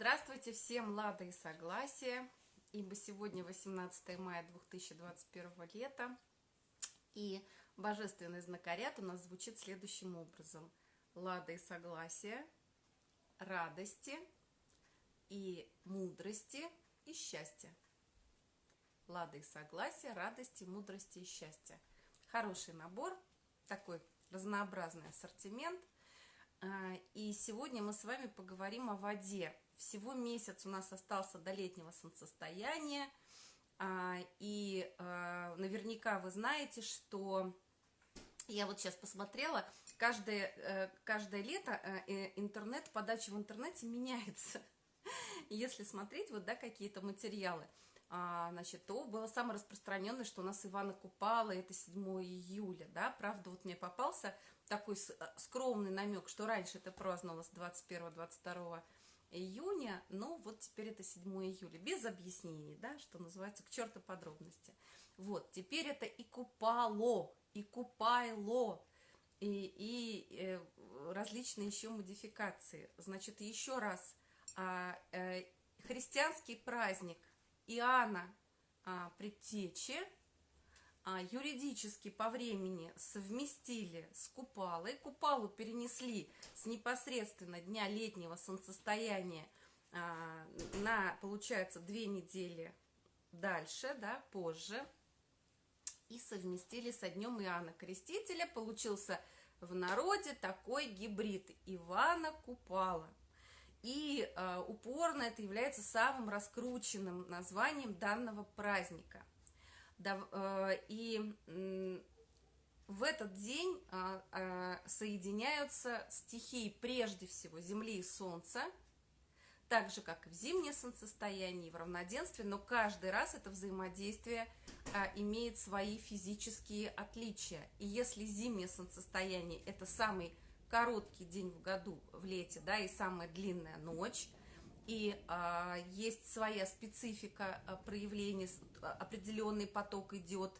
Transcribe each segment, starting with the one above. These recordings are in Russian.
Здравствуйте всем, Лада и Согласие, ибо сегодня 18 мая 2021 лета, и божественный знакоряд у нас звучит следующим образом. Лада и Согласие, радости и мудрости и счастья. Лада и Согласие, радости, мудрости и счастья. Хороший набор, такой разнообразный ассортимент. А, и сегодня мы с вами поговорим о воде, всего месяц у нас остался до летнего солнцестояния. А, и а, наверняка вы знаете, что я вот сейчас посмотрела, каждое, э, каждое лето э, интернет, подача в интернете меняется. Если смотреть вот, да, какие-то материалы, а, значит, то было самое распространенное, что у нас Ивана Купала, это 7 июля, да, правда, вот мне попался такой э, скромный намек, что раньше это праздновалось 21-22 июня, но вот теперь это 7 июля, без объяснений, да, что называется, к черту подробности. Вот, теперь это и купало, и купайло, и, и э, различные еще модификации. Значит, еще раз, а, э, христианский праздник Иоанна а, Предтечи – а, юридически по времени совместили с Купалой, Купалу перенесли с непосредственно дня летнего солнцестояния а, на, получается, две недели дальше, да, позже, и совместили со днем Иоанна Крестителя, получился в народе такой гибрид Ивана Купала. И э, упорно это является самым раскрученным названием данного праздника. Э, и в этот день а, а, соединяются стихии прежде всего Земли и Солнца, так же, как и в зимнее солнцестояние, и в равноденствии, но каждый раз это взаимодействие а, имеет свои физические отличия. И если зимнее солнцестояние – это самый короткий день в году в лете, да, и самая длинная ночь, и а, есть своя специфика а, проявления, а, определенный поток идет,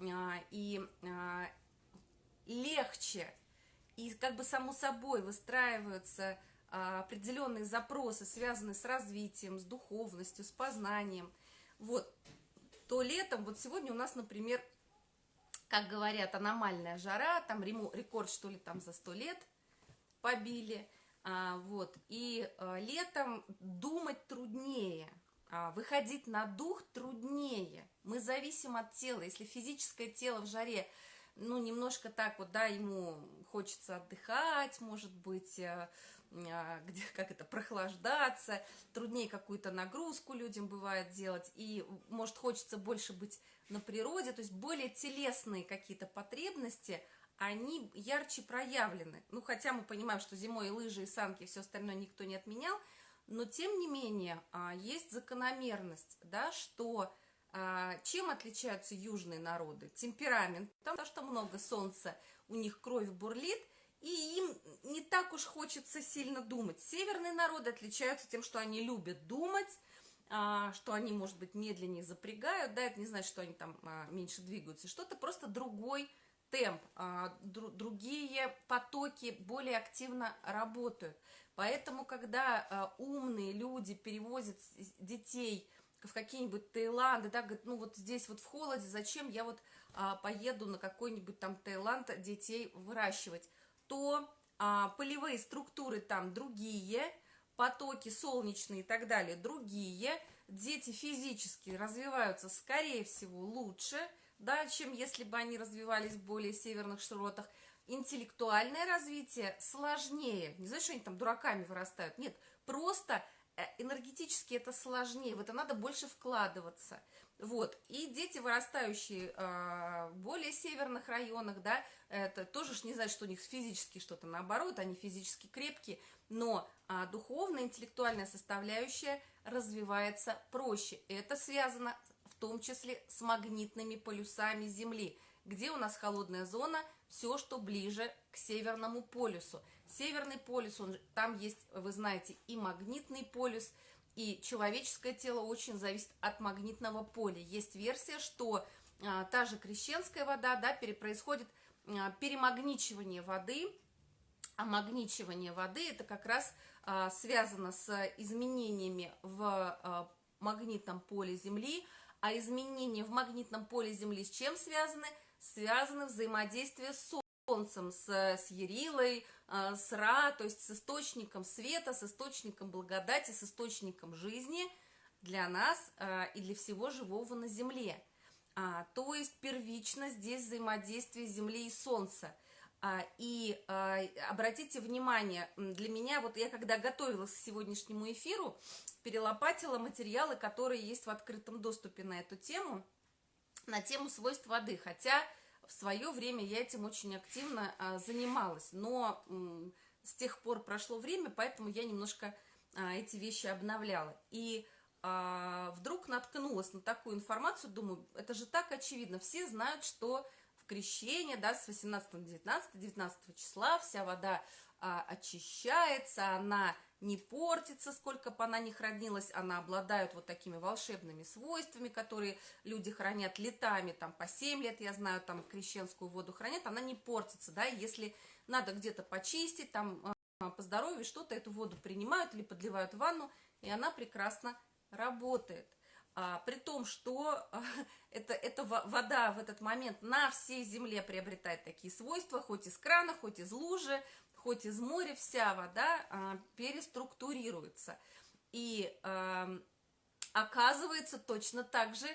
а, и а, легче, и как бы само собой выстраиваются а, определенные запросы, связанные с развитием, с духовностью, с познанием. Вот, то летом, вот сегодня у нас, например, как говорят, аномальная жара, там рекорд, что ли, там за сто лет побили – вот, и а, летом думать труднее, а, выходить на дух труднее. Мы зависим от тела. Если физическое тело в жаре, ну, немножко так вот, да, ему хочется отдыхать, может быть, а, а, где, как это, прохлаждаться, труднее какую-то нагрузку людям бывает делать, и, может, хочется больше быть на природе, то есть более телесные какие-то потребности – они ярче проявлены. Ну, хотя мы понимаем, что зимой и лыжи, и санки, и все остальное никто не отменял, но тем не менее а, есть закономерность, да, что а, чем отличаются южные народы? Темперамент, потому что много солнца, у них кровь бурлит, и им не так уж хочется сильно думать. Северные народы отличаются тем, что они любят думать, а, что они, может быть, медленнее запрягают, да, это не значит, что они там меньше двигаются, что-то просто другой темп, а, другие потоки более активно работают. Поэтому, когда а, умные люди перевозят детей в какие-нибудь Таиланды, да, говорят, ну вот здесь вот в холоде, зачем я вот а, поеду на какой-нибудь там Таиланд детей выращивать, то полевые структуры там другие, потоки солнечные и так далее другие, дети физически развиваются, скорее всего, лучше – да, чем если бы они развивались в более северных широтах. Интеллектуальное развитие сложнее. Не знаешь, что они там дураками вырастают. Нет, просто э, энергетически это сложнее, в это надо больше вкладываться. Вот, и дети, вырастающие э, в более северных районах, да, это тоже ж не значит, что у них физически что-то наоборот, они физически крепкие, но э, духовная, интеллектуальная составляющая развивается проще. Это связано в том числе с магнитными полюсами Земли, где у нас холодная зона, все, что ближе к Северному полюсу. Северный полюс, он, там есть, вы знаете, и магнитный полюс, и человеческое тело очень зависит от магнитного поля. Есть версия, что а, та же крещенская вода, да, происходит а, перемагничивание воды омагничивание воды, это как раз а, связано с изменениями в а, магнитном поле Земли, а изменения в магнитном поле Земли с чем связаны? Связаны взаимодействие с Солнцем, с, с Ерилой, а, с Ра, то есть с источником света, с источником благодати, с источником жизни для нас а, и для всего живого на Земле. А, то есть первично здесь взаимодействие Земли и Солнца – и а, обратите внимание, для меня, вот я когда готовилась к сегодняшнему эфиру, перелопатила материалы, которые есть в открытом доступе на эту тему, на тему свойств воды, хотя в свое время я этим очень активно а, занималась, но с тех пор прошло время, поэтому я немножко эти вещи обновляла. И вдруг наткнулась на такую информацию, думаю, это же так очевидно, все знают, что крещение, да, с 18 на 19, 19 числа вся вода а, очищается, она не портится, сколько бы она ни хранилась, она обладает вот такими волшебными свойствами, которые люди хранят летами, там по 7 лет, я знаю, там крещенскую воду хранят, она не портится, да, если надо где-то почистить, там а, по здоровью что-то, эту воду принимают или подливают в ванну, и она прекрасно работает а, при том, что а, это, эта вода в этот момент на всей земле приобретает такие свойства, хоть из крана, хоть из лужи, хоть из моря, вся вода а, переструктурируется. И а, оказывается точно так же,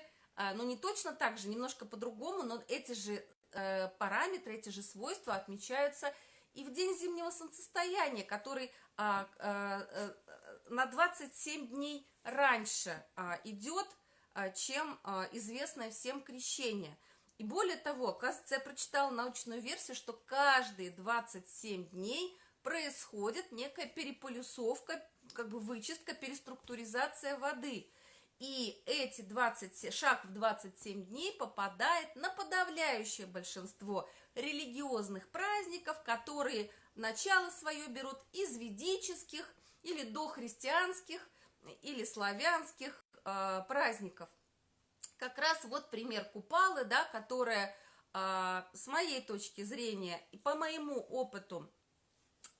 ну не точно так же, немножко по-другому, но эти же а, параметры, эти же свойства отмечаются и в день зимнего солнцестояния, который а, а, на 27 дней раньше а, идет, а, чем а, известное всем крещение. И более того, оказывается, я прочитала научную версию, что каждые 27 дней происходит некая переполюсовка, как бы вычистка, переструктуризация воды. И эти 20, шаг в 27 дней попадает на подавляющее большинство религиозных праздников, которые начало свое берут из ведических или дохристианских или славянских э, праздников. Как раз вот пример Купалы, да, которая э, с моей точки зрения и по моему опыту,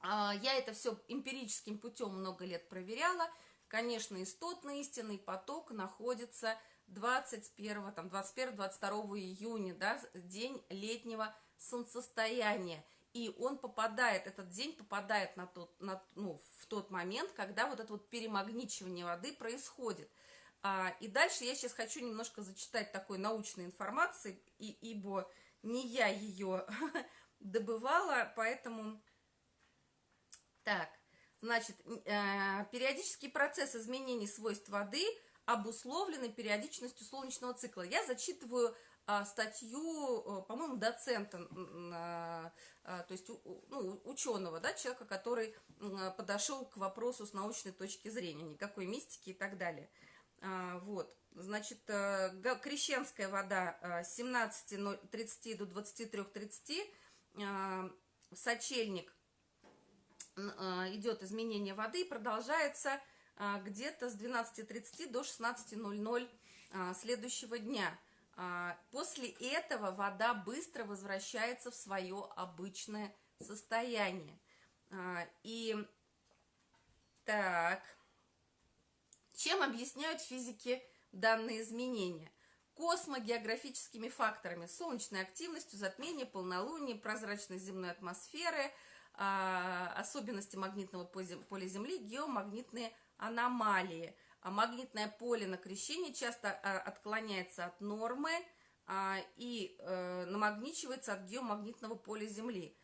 э, я это все эмпирическим путем много лет проверяла, конечно, истотный истинный поток находится 21, там, 21-22 июня, да, день летнего солнцестояния и он попадает, этот день попадает на тот, на, ну, в тот момент, когда вот это вот перемагничивание воды происходит. А, и дальше я сейчас хочу немножко зачитать такой научной информации, и, ибо не я ее добывала, поэтому... Так, значит, э, периодический процесс изменений свойств воды обусловлены периодичностью солнечного цикла. Я зачитываю статью, э, по-моему, доцента, а, то есть ну, ученого, да, человека, который подошел к вопросу с научной точки зрения, никакой мистики и так далее. А, вот, значит, э, крещенская вода с 17.30 до 23.30, сочельник идет изменение воды и продолжается где-то с 12.30 до 16.00 следующего дня – а, после этого вода быстро возвращается в свое обычное состояние. А, и так, чем объясняют физики данные изменения? Космогеографическими факторами, солнечной активностью, затмение, полнолуние, прозрачность земной атмосферы, а, особенности магнитного поля Земли, геомагнитные аномалии – а магнитное поле на крещении часто а, отклоняется от нормы а, и э, намагничивается от геомагнитного поля Земли.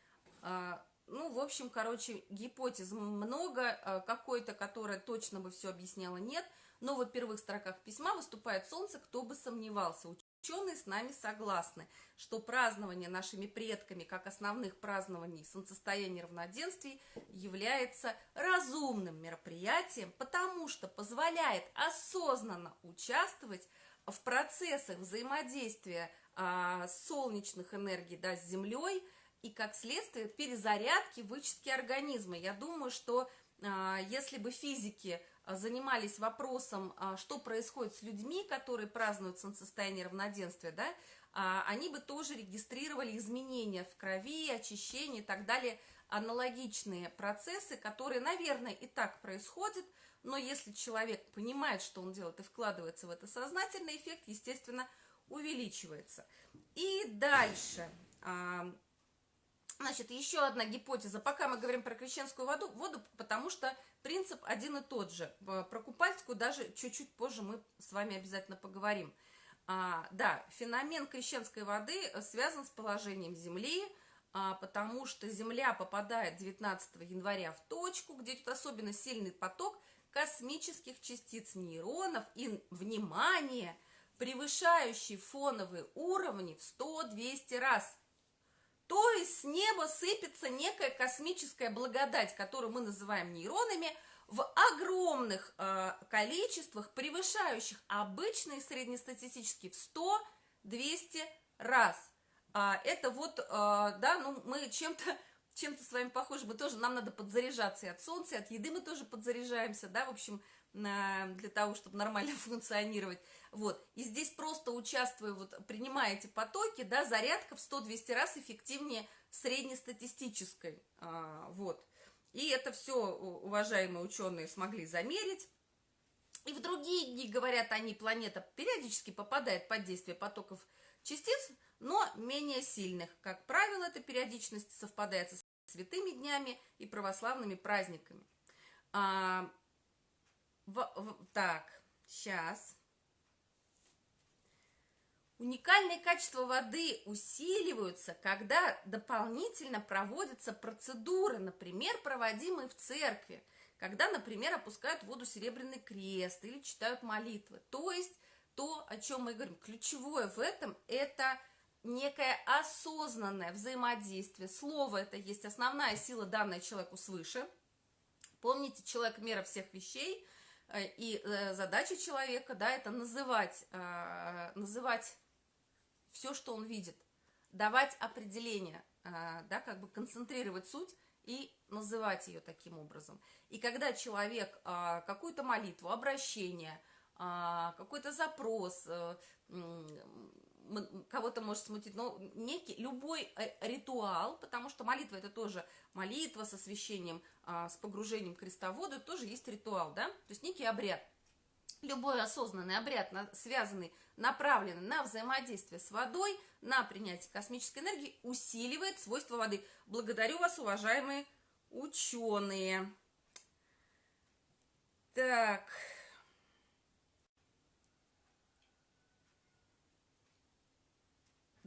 Ну, в общем, короче, гипотез много, какой-то, которая точно бы все объясняла, нет. Но в первых строках письма выступает Солнце, кто бы сомневался. Ученые с нами согласны, что празднование нашими предками как основных празднований солнцестояния равноденствий является разумным мероприятием, потому что позволяет осознанно участвовать в процессах взаимодействия а, солнечных энергий да, с Землей и, как следствие, перезарядки, вычистки организма. Я думаю, что а, если бы физики занимались вопросом, а, что происходит с людьми, которые празднуют солнцестояние равноденствия, да, а, они бы тоже регистрировали изменения в крови, очищение и так далее аналогичные процессы, которые, наверное, и так происходят, но если человек понимает, что он делает и вкладывается в это сознательно, эффект, естественно, увеличивается. И дальше. Значит, еще одна гипотеза. Пока мы говорим про крещенскую воду, воду, потому что принцип один и тот же. Про купальскую даже чуть-чуть позже мы с вами обязательно поговорим. А, да, феномен крещенской воды связан с положением Земли, а, потому что Земля попадает 19 января в точку, где тут особенно сильный поток космических частиц нейронов и, внимание, превышающий фоновые уровни в 100-200 раз. То есть с неба сыпется некая космическая благодать, которую мы называем нейронами – в огромных э, количествах, превышающих обычные среднестатистические в 100-200 раз. А, это вот, а, да, ну мы чем-то чем-то с вами похожи, мы тоже, нам надо подзаряжаться и от солнца, и от еды мы тоже подзаряжаемся, да, в общем, для того, чтобы нормально функционировать, вот, и здесь просто участвуя, вот, принимая эти потоки, да, зарядка в 100-200 раз эффективнее среднестатистической, а, вот, и это все уважаемые ученые смогли замерить. И в другие дни, говорят они, планета периодически попадает под действие потоков частиц, но менее сильных. Как правило, эта периодичность совпадает с святыми днями и православными праздниками. А, в, в, так, сейчас. Уникальные качества воды усиливаются, когда дополнительно проводятся процедуры, например, проводимые в церкви, когда, например, опускают в воду серебряный крест или читают молитвы. То есть то, о чем мы говорим, ключевое в этом – это некое осознанное взаимодействие. Слово – это есть основная сила, данная человеку свыше. Помните, человек – мера всех вещей, и э, задача человека, да, это называть, э, называть все, что он видит, давать определение, да, как бы концентрировать суть и называть ее таким образом. И когда человек какую-то молитву, обращение, какой-то запрос, э, кого-то может смутить, но некий, любой э, ритуал, потому что молитва это тоже молитва с освящением, с погружением креста в воду, тоже есть ритуал, да, то есть некий обряд – любой осознанный обряд, связанный, направленный на взаимодействие с водой, на принятие космической энергии, усиливает свойства воды. Благодарю вас, уважаемые ученые. Так.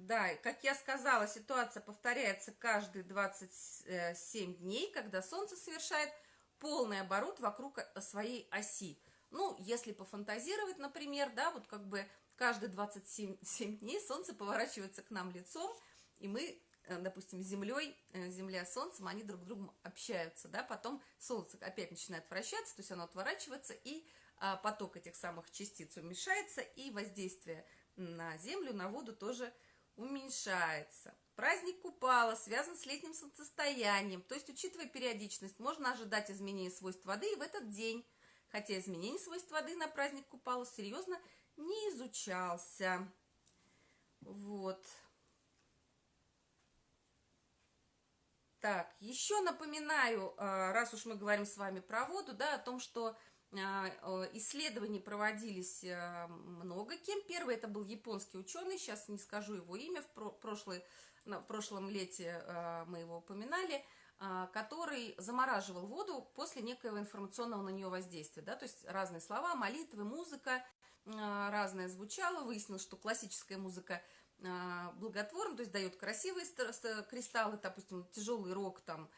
Да, как я сказала, ситуация повторяется каждые 27 дней, когда Солнце совершает полный оборот вокруг своей оси. Ну, если пофантазировать, например, да, вот как бы каждые 27 дней Солнце поворачивается к нам лицом, и мы, э, допустим, Землей, э, Земля Солнцем, они друг с другом общаются, да, потом Солнце опять начинает вращаться, то есть оно отворачивается, и а, поток этих самых частиц уменьшается, и воздействие на Землю, на воду тоже уменьшается. Праздник Купала связан с летним солнцестоянием, то есть, учитывая периодичность, можно ожидать изменения свойств воды и в этот день хотя изменение свойств воды на праздник Купала серьезно не изучался. Вот. Так, еще напоминаю, а, раз уж мы говорим с вами про воду, да, о том, что а, исследования проводились а, много кем. Первый это был японский ученый, сейчас не скажу его имя, в, прошлый, в прошлом лете мы его упоминали – а, который замораживал воду после некоего информационного на нее воздействия. Да? То есть разные слова, молитвы, музыка а, разное звучало. Выяснилось, что классическая музыка а, благотворна, то есть дает красивые кристаллы, допустим, тяжелый рок там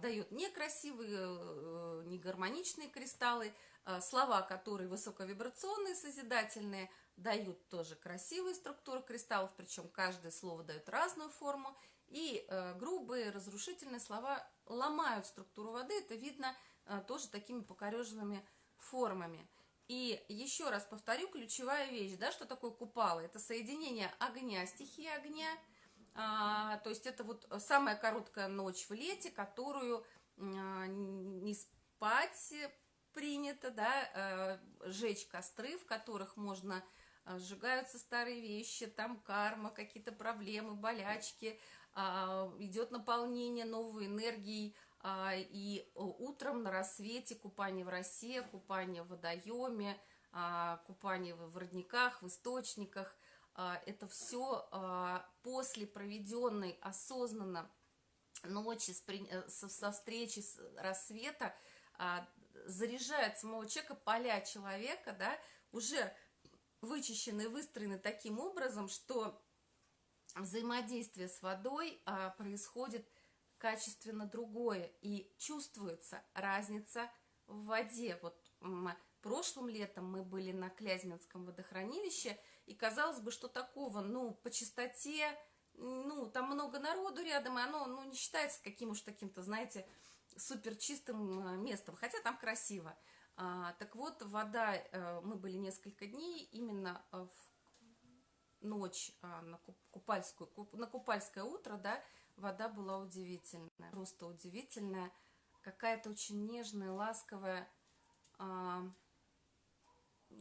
дает некрасивые, э, негармоничные кристаллы. Слова, которые высоковибрационные, созидательные, дают тоже красивые структуры кристаллов, причем каждое слово дает разную форму. И э, грубые, разрушительные слова ломают структуру воды. Это видно э, тоже такими покореженными формами. И еще раз повторю, ключевая вещь, да, что такое купало? Это соединение огня, стихии огня, а, то есть это вот самая короткая ночь в лете, которую а, не спать принято, да, а, жечь костры, в которых можно а, сжигаются старые вещи, там карма, какие-то проблемы, болячки, а, идет наполнение новой энергией, и утром на рассвете купание в росе, купание в водоеме, купание в родниках, в источниках. Это все после проведенной осознанно ночи э, со встречи рассвета заряжает самого человека, поля человека, да, уже вычищены, выстроены таким образом, что взаимодействие с водой а, происходит качественно другое, и чувствуется разница в воде. Вот прошлым летом мы были на Клязьминском водохранилище, и казалось бы, что такого, ну, по чистоте, ну, там много народу рядом, и оно, ну, не считается каким уж таким-то, знаете, супер чистым а, местом, хотя там красиво. А, так вот, вода, а, мы были несколько дней именно в ночь а, на купальскую, на купальское утро, да, вода была удивительная, просто удивительная, какая-то очень нежная, ласковая, а,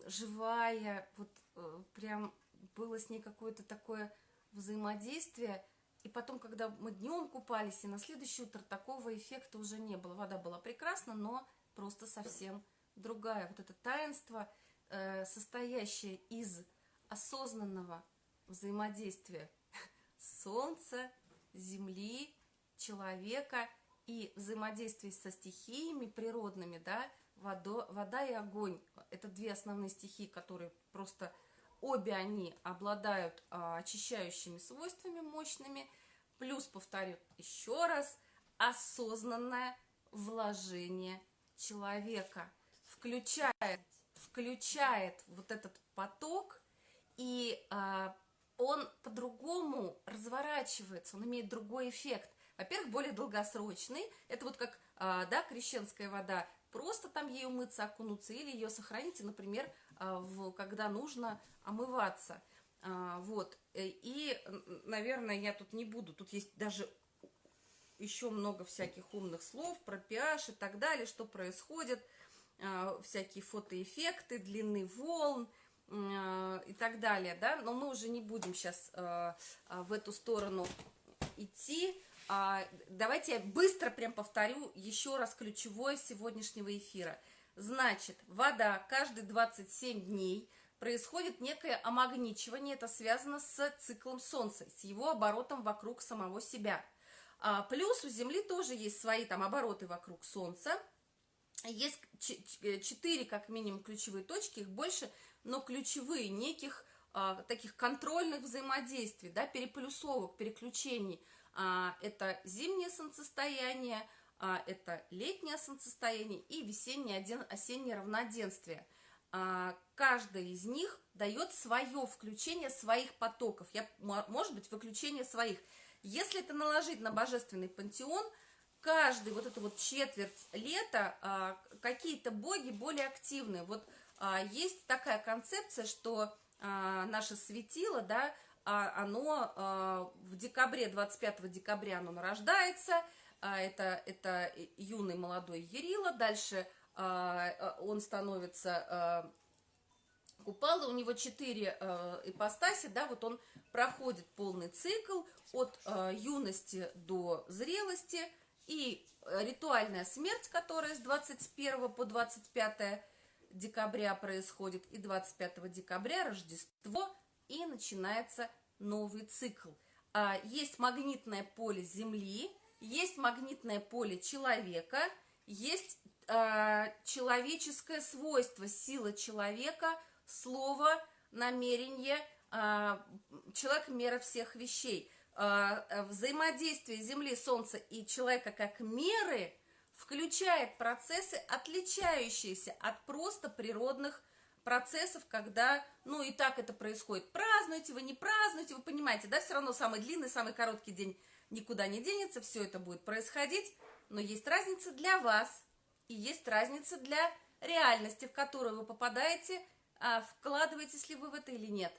живая, вот а, прям было с ней какое-то такое взаимодействие, и потом, когда мы днем купались, и на следующее утро такого эффекта уже не было. Вода была прекрасна, но просто совсем другая. Вот это таинство, э, состоящее из осознанного взаимодействие Солнца, Земли, человека и взаимодействие со стихиями природными, да, водо, вода и огонь. Это две основные стихии, которые просто обе они обладают а, очищающими свойствами мощными. Плюс, повторю еще раз, осознанное вложение человека включает, включает вот этот поток и а, он по-другому разворачивается, он имеет другой эффект. Во-первых, более долгосрочный. Это вот как, а, да, крещенская вода. Просто там ей умыться, окунуться, или ее сохраните, например, а, в, когда нужно омываться. А, вот. И, наверное, я тут не буду. Тут есть даже еще много всяких умных слов про pH и так далее, что происходит, всякие фотоэффекты, длины волн – Э, и так далее, да, но мы уже не будем сейчас э, э, в эту сторону идти. А, давайте я быстро прям повторю еще раз ключевое сегодняшнего эфира. Значит, вода каждые 27 дней происходит некое омагничивание, это связано с циклом Солнца, с его оборотом вокруг самого себя. А, плюс у Земли тоже есть свои там обороты вокруг Солнца, есть четыре как минимум ключевые точки, их больше, но ключевые, неких а, таких контрольных взаимодействий, да, переплюсовок, переключений. А, это зимнее солнцестояние, а, это летнее солнцестояние и весеннее, осеннее равноденствие. А, каждая из них дает свое включение своих потоков, я, может быть, выключение своих. Если это наложить на божественный пантеон, каждый вот эту вот четверть лета какие-то боги более активные. Вот есть такая концепция, что наше светило, да, оно в декабре, 25 декабря оно нарождается, это, это юный молодой Ерила, дальше он становится купала, у него четыре ипостаси, да, вот он проходит полный цикл от юности до зрелости, и ритуальная смерть, которая с 21 по 25 декабря происходит, и 25 декабря Рождество, и начинается новый цикл. А, есть магнитное поле Земли, есть магнитное поле человека, есть а, человеческое свойство, сила человека, слово, намерение, а, человек – мера всех вещей. Взаимодействие Земли, Солнца и человека как меры – включает процессы, отличающиеся от просто природных процессов, когда, ну, и так это происходит. Празднуйте вы, не празднуйте, вы понимаете, да, все равно самый длинный, самый короткий день никуда не денется, все это будет происходить, но есть разница для вас, и есть разница для реальности, в которую вы попадаете, а вкладываетесь ли вы в это или нет.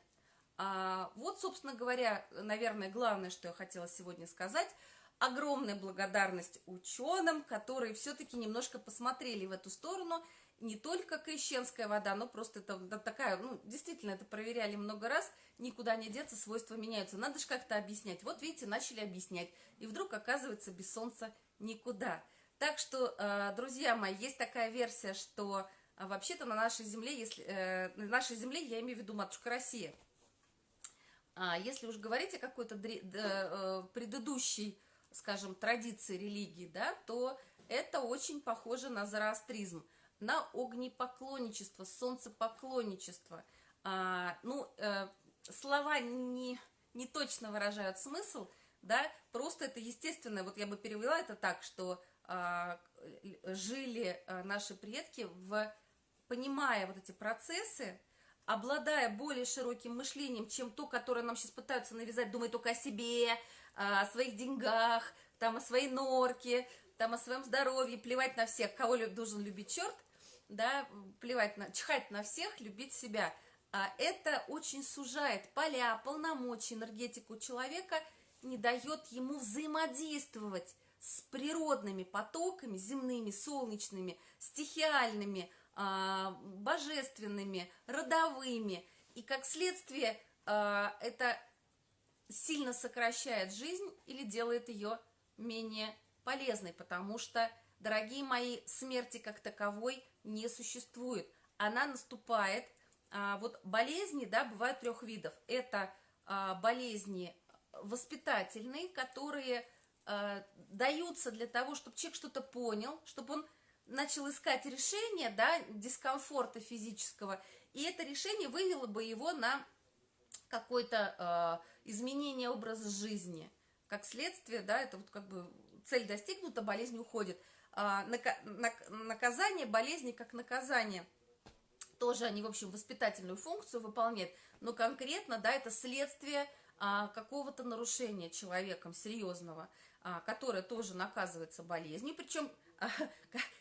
А, вот, собственно говоря, наверное, главное, что я хотела сегодня сказать – огромная благодарность ученым, которые все-таки немножко посмотрели в эту сторону. Не только крещенская вода, но просто это такая, ну, действительно, это проверяли много раз, никуда не деться, свойства меняются. Надо же как-то объяснять. Вот, видите, начали объяснять. И вдруг, оказывается, без солнца никуда. Так что, э, друзья мои, есть такая версия, что э, вообще-то на нашей земле, если э, на нашей земле, я имею в виду матушка Россия, а если уж говорить о какой-то предыдущей, скажем, традиции религии, да, то это очень похоже на зороастризм, на огнепоклонничество, солнцепоклонничество. А, ну, слова не, не точно выражают смысл, да, просто это естественно, вот я бы перевела это так, что а, жили а, наши предки, в, понимая вот эти процессы, обладая более широким мышлением, чем то, которое нам сейчас пытаются навязать, думая только о себе, а, о своих деньгах, там, о своей норке, там, о своем здоровье, плевать на всех, кого должен любить черт, да, плевать на, чихать на всех, любить себя. А это очень сужает поля, полномочия, энергетику человека, не дает ему взаимодействовать с природными потоками, земными, солнечными, стихиальными, а, божественными, родовыми. И как следствие а, это сильно сокращает жизнь или делает ее менее полезной, потому что, дорогие мои, смерти как таковой не существует. Она наступает, а, вот болезни, да, бывают трех видов. Это болезни воспитательные, которые э, даются для того, чтобы человек что-то понял, чтобы он начал искать решение, да, дискомфорта физического, и это решение вывело бы его на какое-то э, изменение образа жизни. Как следствие, да, это вот как бы цель достигнута, болезнь уходит. А, нака наказание болезни как наказание тоже они, в общем, воспитательную функцию выполняют, но конкретно, да, это следствие а, какого-то нарушения человеком серьезного. А, которая тоже наказывается болезнью, причем а,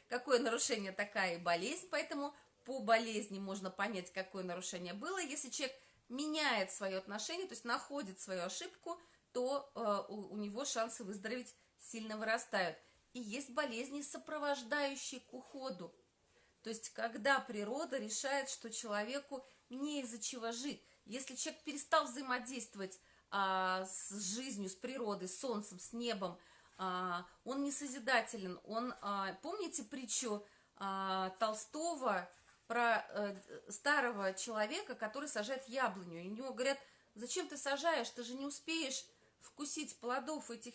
какое нарушение такая и болезнь, поэтому по болезни можно понять, какое нарушение было. Если человек меняет свое отношение, то есть находит свою ошибку, то э, у, у него шансы выздороветь сильно вырастают. И есть болезни, сопровождающие к уходу. То есть, когда природа решает, что человеку не из-за чего жить. Если человек перестал взаимодействовать а, с жизнью, с природой, с солнцем, с небом. А, он не созидателен. Он, а, помните притчу а, Толстого про а, старого человека, который сажает яблоню? И у него говорят, зачем ты сажаешь, ты же не успеешь вкусить плодов этих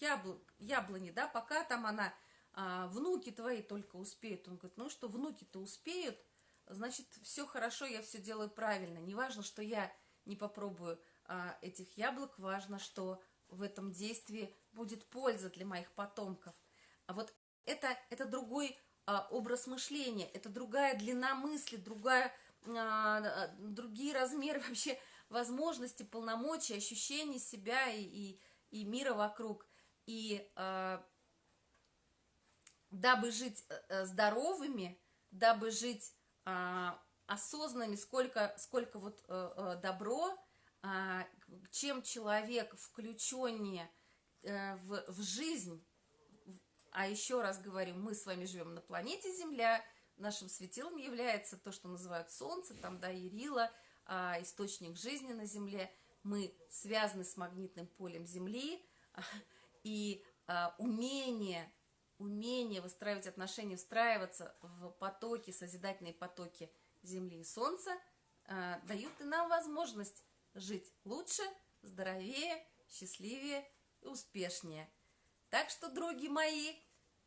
яблок, яблони, да, пока там она, а, внуки твои только успеют. Он говорит, ну что, внуки-то успеют, значит, все хорошо, я все делаю правильно. Неважно, что я не попробую а, этих яблок, важно, что в этом действии будет польза для моих потомков. А вот это, это другой а, образ мышления, это другая длина мысли, другая, а, другие размеры вообще возможности, полномочий, ощущений себя и, и, и мира вокруг. И а, дабы жить э, э, здоровыми, дабы жить а, осознанными, сколько, сколько вот а, добро, а, чем человек включеннее э, в, в жизнь, а еще раз говорю, мы с вами живем на планете Земля, нашим светилом является то, что называют Солнце, там, да, Ирила, а, источник жизни на Земле, мы связаны с магнитным полем Земли, и а, умение, умение выстраивать отношения, встраиваться в потоки, созидательные потоки Земли и Солнца дают и нам возможность жить лучше, здоровее, счастливее и успешнее. Так что, други мои,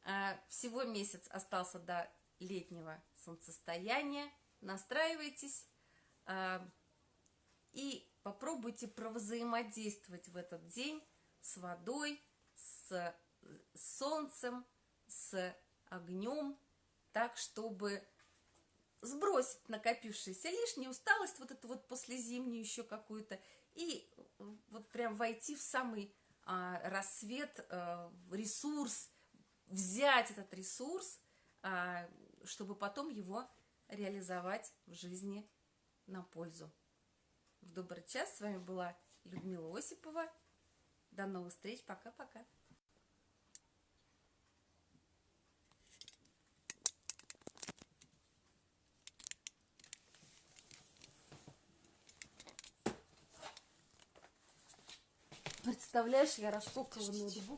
а, всего месяц остался до летнего солнцестояния. Настраивайтесь а, и попробуйте провзаимодействовать в этот день с водой, с солнцем, с огнем, так, чтобы сбросить накопившуюся лишнюю усталость, вот эту вот послезимнюю еще какую-то, и вот прям войти в самый а, рассвет, а, ресурс, взять этот ресурс, а, чтобы потом его реализовать в жизни на пользу. В добрый час с вами была Людмила Осипова. До новых встреч. Пока-пока. Представляешь, я рассокала ноутбук.